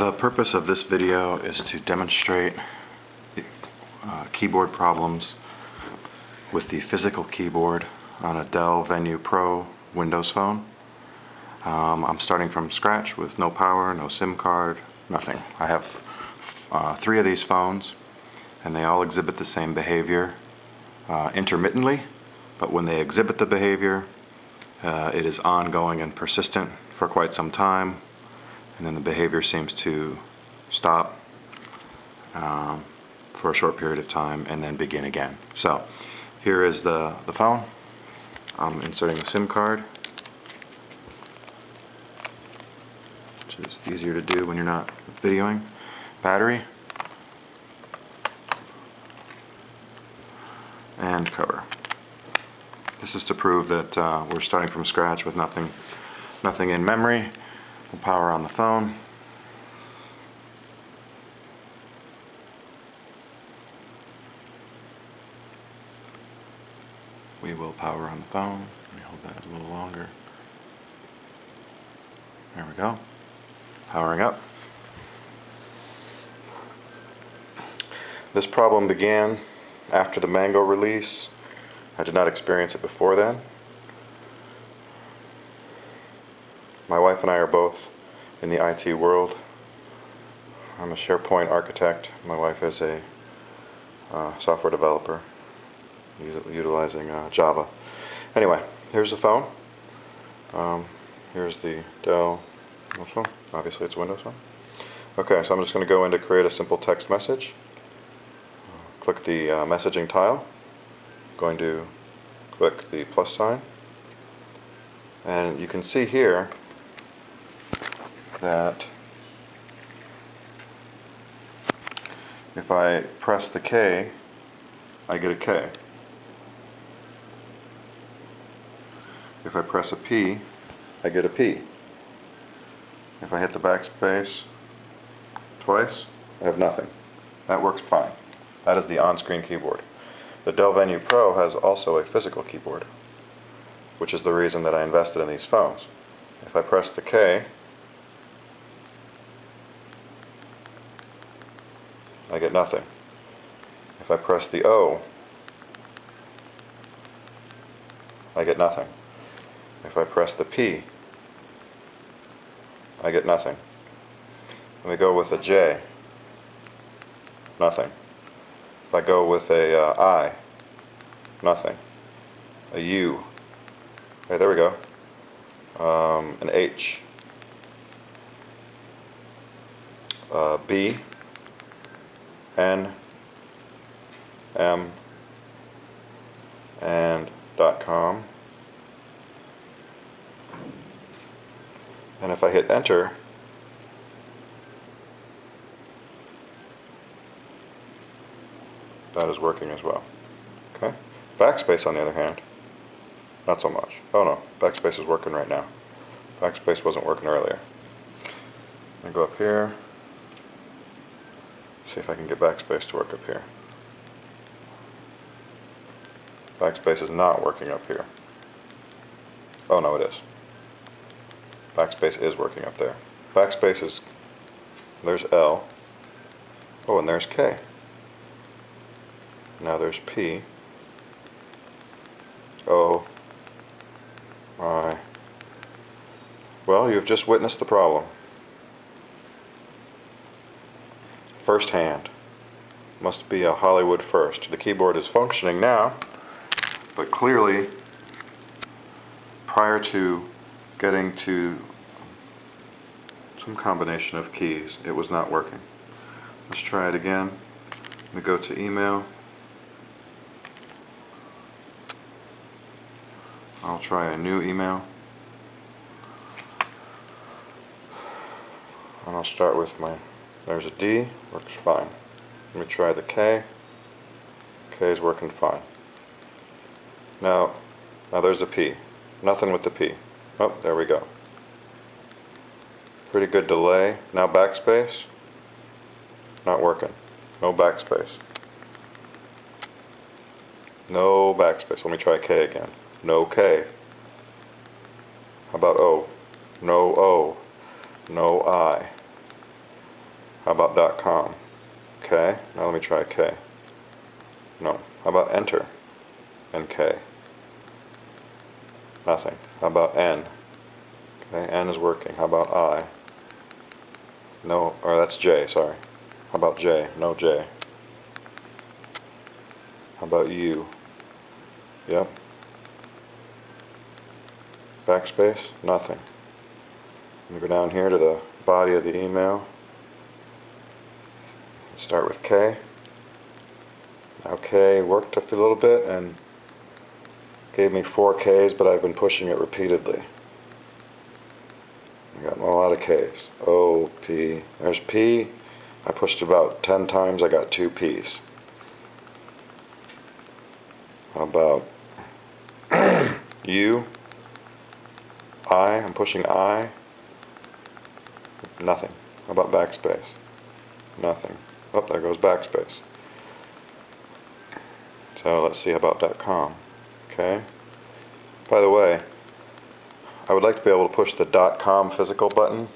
The purpose of this video is to demonstrate uh, keyboard problems with the physical keyboard on a Dell Venue Pro Windows phone. Um, I'm starting from scratch with no power, no SIM card, nothing. I have uh, three of these phones and they all exhibit the same behavior uh, intermittently, but when they exhibit the behavior, uh, it is ongoing and persistent for quite some time, and then the behavior seems to stop um, for a short period of time and then begin again. So here is the, the phone. I'm inserting the SIM card, which is easier to do when you're not videoing. Battery. And cover. This is to prove that uh, we're starting from scratch with nothing, nothing in memory. We'll power on the phone. We will power on the phone. Let me hold that a little longer. There we go. Powering up. This problem began after the Mango release. I did not experience it before then. My wife and I are both in the IT world. I'm a SharePoint architect. My wife is a uh, software developer utilizing uh, Java. Anyway, here's the phone. Um, here's the Dell phone. Obviously it's Windows phone. Okay, so I'm just going to go in to create a simple text message. Click the uh, messaging tile. Going to click the plus sign. And you can see here that if I press the K, I get a K. If I press a P, I get a P. If I hit the backspace twice, I have nothing. That works fine. That is the on-screen keyboard. The Dell Venue Pro has also a physical keyboard, which is the reason that I invested in these phones. If I press the K, I get nothing. If I press the O, I get nothing. If I press the P, I get nothing. Let me go with a J, nothing. If I go with a uh, I, nothing. A U, okay, there we go. Um, an H, uh, B, N, M, and dot com. And if I hit enter, that is working as well. Okay. Backspace on the other hand, not so much. Oh no, backspace is working right now. Backspace wasn't working earlier. I go up here, see if I can get backspace to work up here. Backspace is not working up here. Oh no, it is. Backspace is working up there. Backspace is, there's L. Oh, and there's K. Now there's P. O. I. Well, you've just witnessed the problem. First hand. Must be a Hollywood first. The keyboard is functioning now, but clearly, prior to getting to some combination of keys, it was not working. Let's try it again. We go to email. I'll try a new email. And I'll start with my, there's a D, works fine. Let me try the K. K is working fine. Now, now there's the P. Nothing with the P. Oh, there we go. Pretty good delay. Now backspace. Not working. No backspace. No backspace. Let me try K again. No K. How about O? No O. No I. How about dot .com? K. Now let me try K. No. How about enter? And K. Nothing. How about N? Okay, N is working. How about I? No, or that's J, sorry. How about J? No J. How about U? Yep. Backspace? Nothing. Me go down here to the body of the email. Start with K. Now K worked up a little bit and gave me four Ks, but I've been pushing it repeatedly. I got a lot of Ks. O, P. There's P. I pushed about 10 times, I got two Ps. How about U? I? I'm pushing I. Nothing. How about backspace? Nothing. Oh, there goes backspace. So let's see about .com. Okay. By the way, I would like to be able to push the .com physical button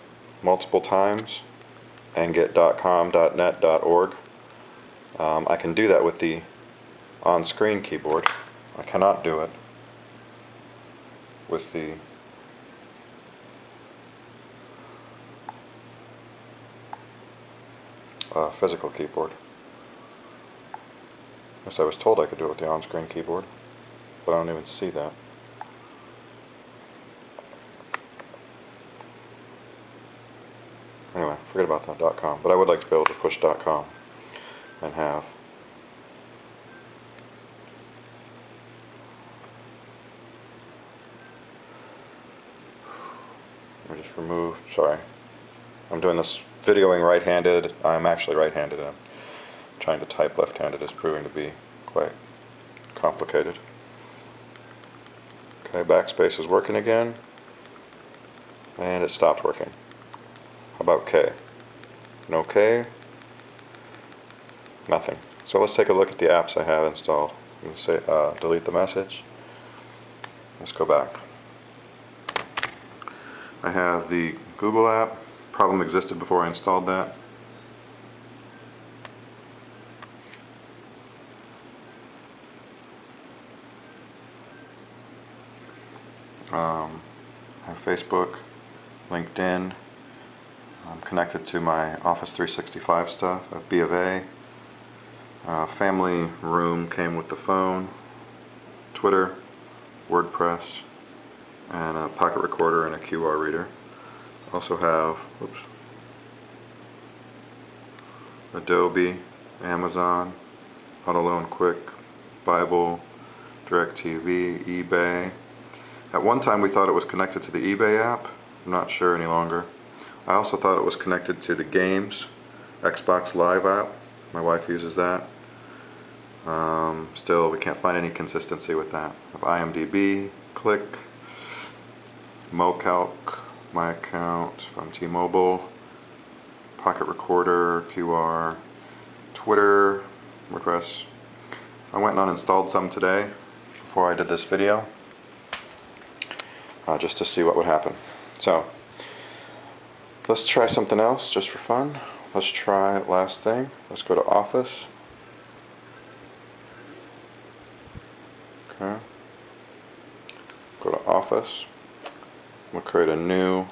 multiple times and get .com, .net, .org. Um, I can do that with the on-screen keyboard. I cannot do it with the uh, physical keyboard. Yes, I was told I could do it with the on-screen keyboard, but I don't even see that. Anyway, forget about that .com, but I would like to be able to push .com and have I just removed, sorry. I'm doing this videoing right-handed. I'm actually right-handed. I'm trying to type left-handed is proving to be quite complicated. Okay, backspace is working again. And it stopped working. How about K? No K? Nothing. So let's take a look at the apps I have installed. To say uh, delete the message. Let's go back. I have the Google app. Problem existed before I installed that. Um, I have Facebook, LinkedIn. I'm connected to my Office 365 stuff. Have B of A. Uh, family room came with the phone. Twitter, WordPress, and a pocket recorder and a QR reader. Also have, whoops, Adobe, Amazon, AutoLoan Quick, Bible, DirecTV, eBay. At one time we thought it was connected to the eBay app. I'm not sure any longer. I also thought it was connected to the games, Xbox Live app. My wife uses that. Um, still, we can't find any consistency with that. Of IMDb, Click, MoCalc, my account from T-Mobile, Pocket Recorder, QR, Twitter, WordPress. I went and uninstalled some today before I did this video, uh, just to see what would happen. So, let's try something else just for fun. Let's try last thing. Let's go to Office. Okay. Go to Office. We'll create a new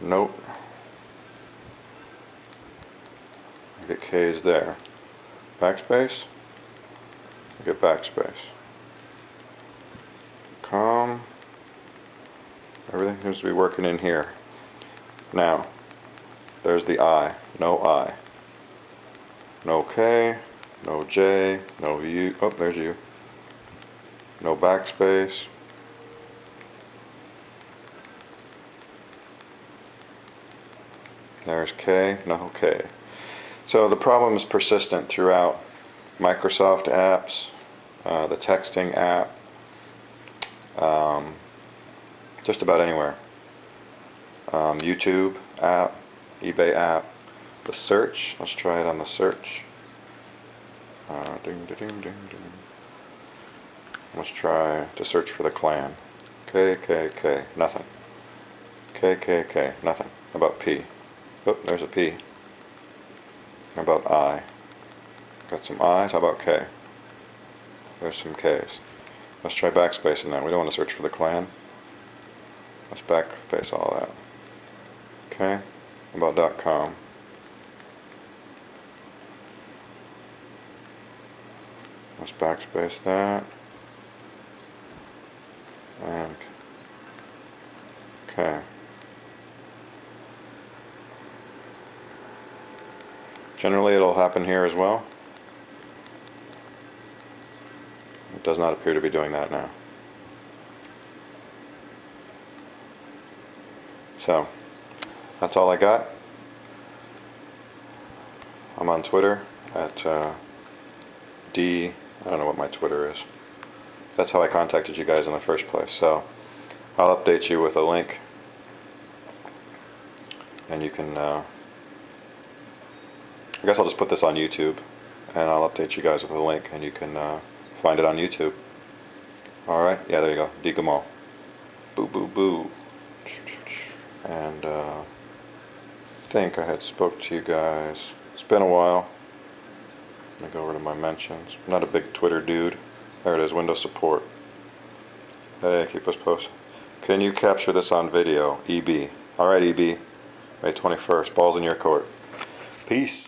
note. Get K's there. Backspace. Get backspace. Com. Everything seems to be working in here. Now, there's the I. No I. No K. No J. No U. Oh, there's U. No backspace. There's K, no K. So the problem is persistent throughout Microsoft apps, uh, the texting app, um, just about anywhere. Um, YouTube app, eBay app, the search, let's try it on the search. Uh, ding, ding, ding, ding. Let's try to search for the clan. K, K, K, nothing. K, K, K, nothing. About P. Oh, there's a P. How about I? Got some I's, how about K? There's some K's. Let's try backspacing that. We don't want to search for the clan. Let's backspace all that. Okay. How about dot .com? Let's backspace that. And okay. Generally it'll happen here as well. It does not appear to be doing that now. So, that's all I got. I'm on Twitter at uh, D, I don't know what my Twitter is. That's how I contacted you guys in the first place. So, I'll update you with a link. And you can, uh, I guess I'll just put this on YouTube. And I'll update you guys with a link and you can uh, find it on YouTube. Alright, yeah, there you go. D Gamal. Boo boo boo. And uh, I think I had spoke to you guys. It's been a while. Let me go over to my mentions. I'm not a big Twitter dude. There it is, Windows support. Hey, keep us posted. Can you capture this on video? EB. Alright, EB. May 21st. Ball's in your court. Peace.